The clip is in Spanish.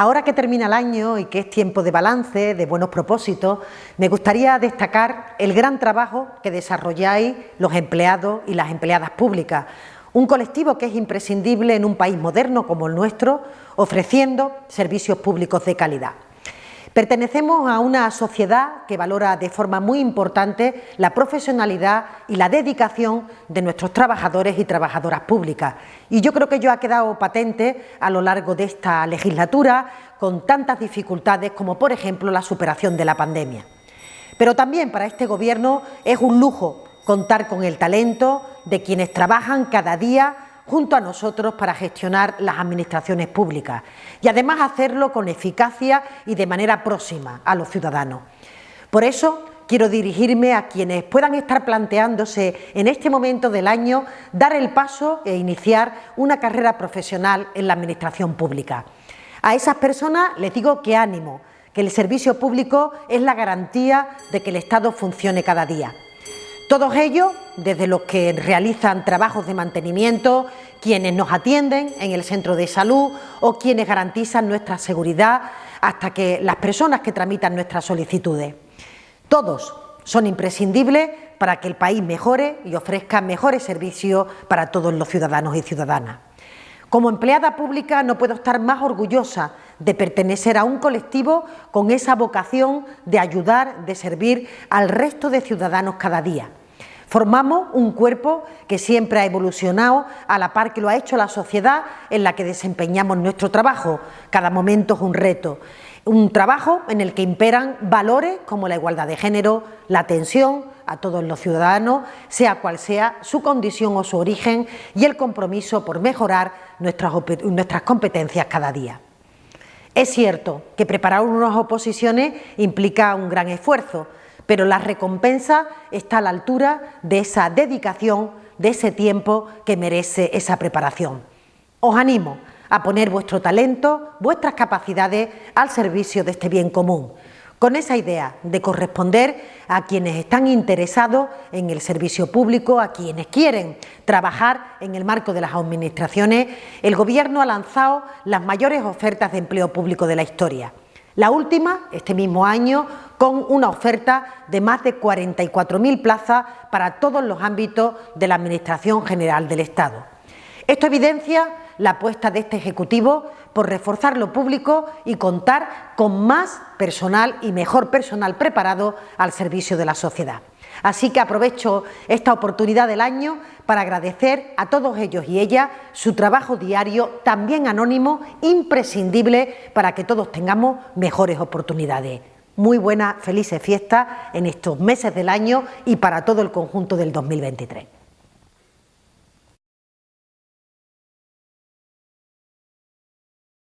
Ahora que termina el año y que es tiempo de balance, de buenos propósitos, me gustaría destacar el gran trabajo que desarrolláis los empleados y las empleadas públicas, un colectivo que es imprescindible en un país moderno como el nuestro, ofreciendo servicios públicos de calidad. Pertenecemos a una sociedad que valora de forma muy importante la profesionalidad y la dedicación de nuestros trabajadores y trabajadoras públicas. Y yo creo que ello ha quedado patente a lo largo de esta legislatura con tantas dificultades como, por ejemplo, la superación de la pandemia. Pero también para este Gobierno es un lujo contar con el talento de quienes trabajan cada día junto a nosotros para gestionar las administraciones públicas y además hacerlo con eficacia y de manera próxima a los ciudadanos. Por eso quiero dirigirme a quienes puedan estar planteándose en este momento del año dar el paso e iniciar una carrera profesional en la Administración pública. A esas personas les digo que ánimo, que el servicio público es la garantía de que el Estado funcione cada día. Todos ellos, desde los que realizan trabajos de mantenimiento, quienes nos atienden en el centro de salud o quienes garantizan nuestra seguridad hasta que las personas que tramitan nuestras solicitudes. Todos son imprescindibles para que el país mejore y ofrezca mejores servicios para todos los ciudadanos y ciudadanas. Como empleada pública no puedo estar más orgullosa de pertenecer a un colectivo con esa vocación de ayudar, de servir al resto de ciudadanos cada día. Formamos un cuerpo que siempre ha evolucionado a la par que lo ha hecho la sociedad en la que desempeñamos nuestro trabajo. Cada momento es un reto. Un trabajo en el que imperan valores como la igualdad de género, la atención a todos los ciudadanos, sea cual sea su condición o su origen, y el compromiso por mejorar nuestras, nuestras competencias cada día. Es cierto que preparar unas oposiciones implica un gran esfuerzo, pero la recompensa está a la altura de esa dedicación, de ese tiempo que merece esa preparación. Os animo a poner vuestro talento, vuestras capacidades al servicio de este bien común, con esa idea de corresponder a quienes están interesados en el servicio público, a quienes quieren trabajar en el marco de las administraciones, el Gobierno ha lanzado las mayores ofertas de empleo público de la historia. La última, este mismo año, con una oferta de más de 44.000 plazas para todos los ámbitos de la Administración General del Estado. Esto evidencia la apuesta de este Ejecutivo por reforzar lo público y contar con más personal y mejor personal preparado al servicio de la sociedad. Así que aprovecho esta oportunidad del año para agradecer a todos ellos y ellas su trabajo diario, también anónimo, imprescindible para que todos tengamos mejores oportunidades. Muy buenas, felices fiestas en estos meses del año y para todo el conjunto del 2023.